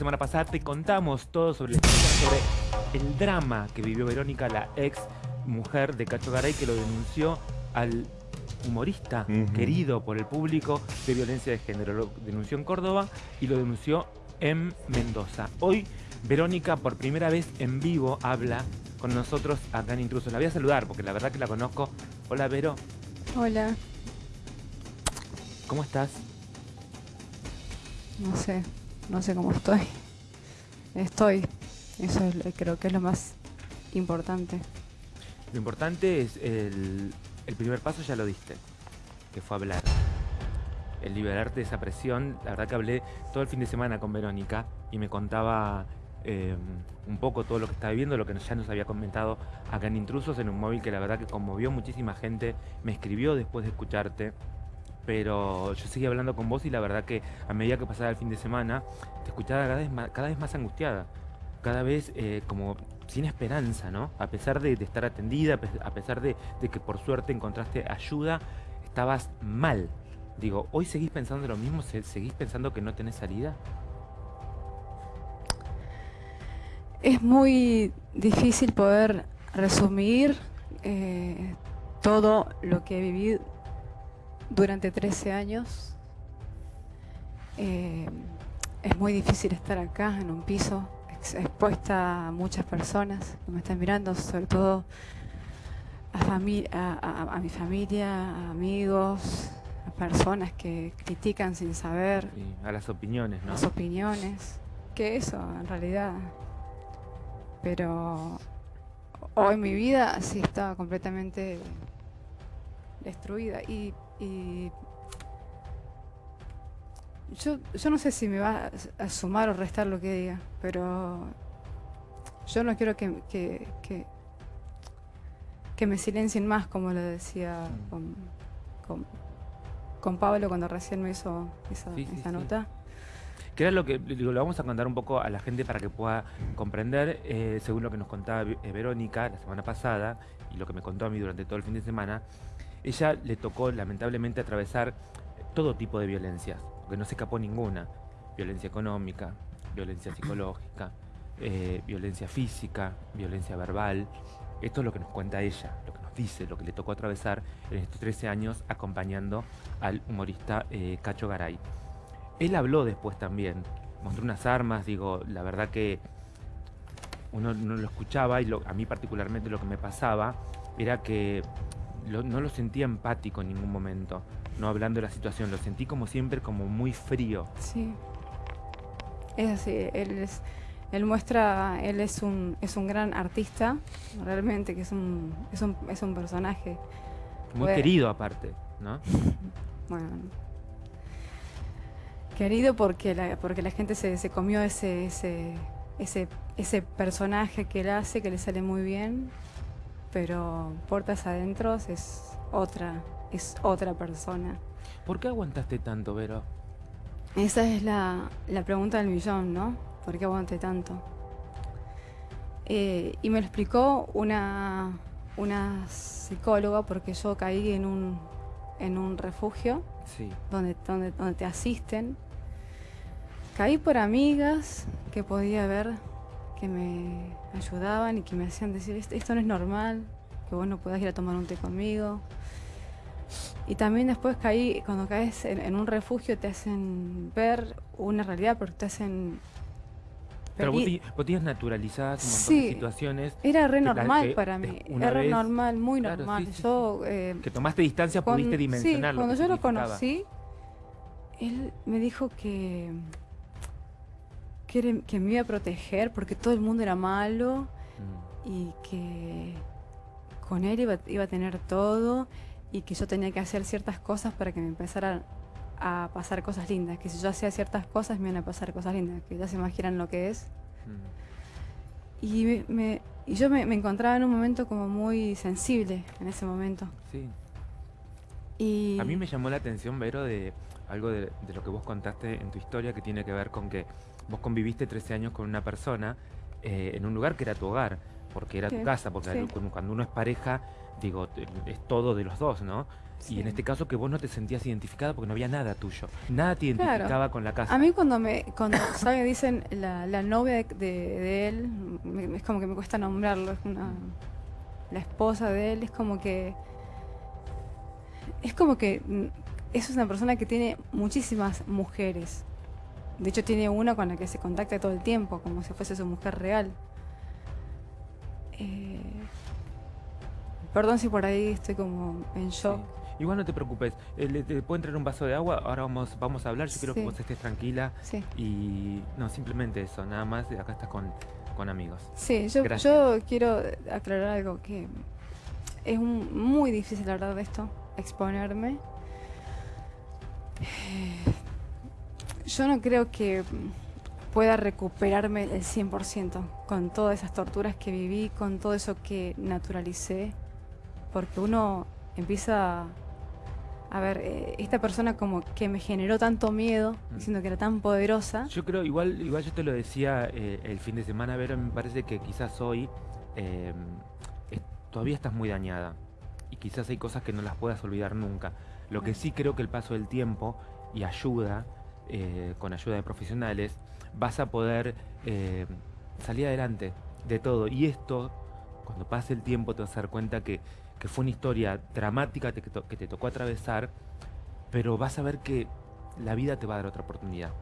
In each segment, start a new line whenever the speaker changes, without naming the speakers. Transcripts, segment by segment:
semana pasada te contamos todo sobre, sobre el drama que vivió Verónica, la ex mujer de Cacho Garay, que lo denunció al humorista querido por el público de violencia de género. Lo denunció en Córdoba y lo denunció en Mendoza. Hoy Verónica por primera vez en vivo habla con nosotros acá en Intrusos. La voy a saludar porque la verdad que la conozco. Hola Vero.
Hola.
¿Cómo estás?
No sé no sé cómo estoy. Estoy. Eso creo que es lo más importante.
Lo importante es el, primer paso ya lo diste, que fue hablar. El liberarte de esa presión. La verdad que hablé todo el fin de semana con Verónica y me contaba em, un poco todo lo que estaba viviendo, lo que ya nos había comentado acá en Intrusos, en un móvil que la verdad que conmovió muchísima gente. Me escribió después de escucharte pero yo seguí hablando con vos y la verdad que a medida que pasaba el fin de semana, te escuchaba cada vez más, cada vez más angustiada, cada vez eh, como sin esperanza, ¿no? A pesar de, estar atendida, a pesar de, que por suerte encontraste ayuda, estabas mal. Digo, ¿hoy seguís pensando lo mismo? ¿Seguís pensando que no tenés salida?
Es muy difícil poder resumir eh, todo lo que he vivido durante 13 años. Eh, es muy difícil estar acá en un piso expuesta a muchas personas que me están mirando, sobre todo a, a, mi familia, a amigos, a personas que critican sin saber.
a las opiniones, ¿no?
Las opiniones. Que eso, en realidad. Pero hoy mi vida sí estaba completamente destruida. Y y yo, yo no sé si me va a sumar o restar lo que diga, pero yo no quiero que, que, que, me silencien más, como lo decía con, con, Pablo cuando recién me hizo esa, nota.
Que era lo que lo vamos a contar un poco a la gente para que pueda comprender, eh, según lo que nos contaba eh, Verónica la semana pasada y lo que me contó a mí durante todo el fin de semana, ella le tocó lamentablemente atravesar todo tipo de violencias, porque no se escapó ninguna. Violencia económica, violencia psicológica, eh, violencia física, violencia verbal. Esto es lo que nos cuenta ella, lo que nos dice, lo que le tocó atravesar en estos 13 años acompañando al humorista eh, Cacho Garay. Él habló después también, mostró unas armas, digo, la verdad que uno no lo escuchaba y a mí particularmente lo que me pasaba era que no lo sentía empático en ningún momento, no hablando de la situación, lo sentí como siempre como muy frío.
Sí, es así, él es, él muestra, él es un, es un gran artista, realmente, que es un, es un, es un personaje.
Muy querido aparte, ¿no?
bueno. Querido porque la, porque la gente se, se comió ese, ese, ese, ese personaje que él hace, que le sale muy bien pero puertas adentro es otra, es otra persona.
¿Por qué aguantaste tanto, Vero?
Esa es la, pregunta del millón, ¿no? ¿Por qué aguanté tanto? Eh, y me lo explicó una, una psicóloga porque yo caí en un, en un refugio donde, donde, donde te asisten. Caí por amigas que podía ver que me ayudaban y que me hacían decir, esto no es normal, que vos no puedas ir a tomar un té conmigo. Y también después caí, cuando caes en, un refugio te hacen ver una realidad porque te hacen...
Pero vos, tienes naturalizadas un montón de situaciones.
Era re normal para mí, era re normal, muy normal. yo,
eh, que tomaste distancia, pudiste dimensionarlo.
Sí, cuando yo lo conocí, él me dijo que que, me iba a proteger porque todo el mundo era malo mm. y que con él iba, a tener todo y que yo tenía que hacer ciertas cosas para que me empezaran a pasar cosas lindas, que si yo hacía ciertas cosas me iban a pasar cosas lindas, que ya se imaginan lo que es. Mm. Y, me, y yo me, encontraba en un momento como muy sensible en ese momento. Sí.
Y... A mí me llamó la atención, Vero, de algo de, de, lo que vos contaste en tu historia que tiene que ver con que vos conviviste 13 años con una persona eh, en un lugar que era tu hogar, porque era tu casa, porque cuando uno es pareja, digo, es todo de los dos, ¿no? Y en este caso que vos no te sentías identificada porque no había nada tuyo. Nada te identificaba con la casa.
A mí cuando me cuando ¿sabe? dicen la, la novia de, él, es como que me cuesta nombrarlo, es una la esposa de él, es como que es como que mm, es una persona que tiene muchísimas mujeres. De hecho tiene una con la que se contacta todo el tiempo, como si fuese su mujer real. Eh, perdón si por ahí estoy como en shock.
Igual no te preocupes, eh, ¿te puedo entrar un vaso de agua? Ahora vamos, vamos a hablar, yo quiero que vos estés tranquila. Sí. Y no, simplemente eso, nada más, acá estás con, con amigos.
Sí, yo, yo quiero aclarar algo que es muy difícil hablar de esto, exponerme. Yo no creo que pueda recuperarme el 100% con todas esas torturas que viví, con todo eso que naturalicé, porque uno empieza a ver, eh, esta persona como que me generó tanto miedo, mm. diciendo que era tan poderosa.
Yo creo, igual, igual yo te lo decía eh, el fin de semana, pero me parece que quizás hoy eh, todavía estás muy dañada y quizás hay cosas que no las puedas olvidar nunca. Lo que sí creo que el paso del tiempo y ayuda, con ayuda de profesionales, vas a poder salir adelante de todo. Y esto, cuando pase el tiempo, te vas a dar cuenta que que fue una historia dramática que, te tocó atravesar, pero vas a ver que la vida te va a dar otra oportunidad.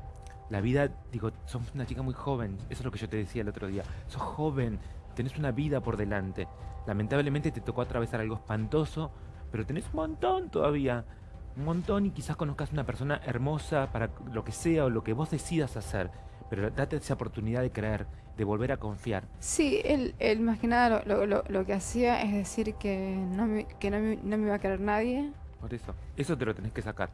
La vida, digo, sos una chica muy joven, eso es lo que yo te decía el otro día. Sos joven, tenés una vida por delante. Lamentablemente te tocó atravesar algo espantoso, pero tenés un montón todavía. Un montón y quizás conozcas una persona hermosa para lo que sea o lo que vos decidas hacer. Pero date esa oportunidad de creer, de volver a confiar.
Sí, él, él más que nada lo, lo, lo, que hacía es decir que no me, que no me, no me iba a querer nadie.
Por eso, eso te lo tenés que sacar.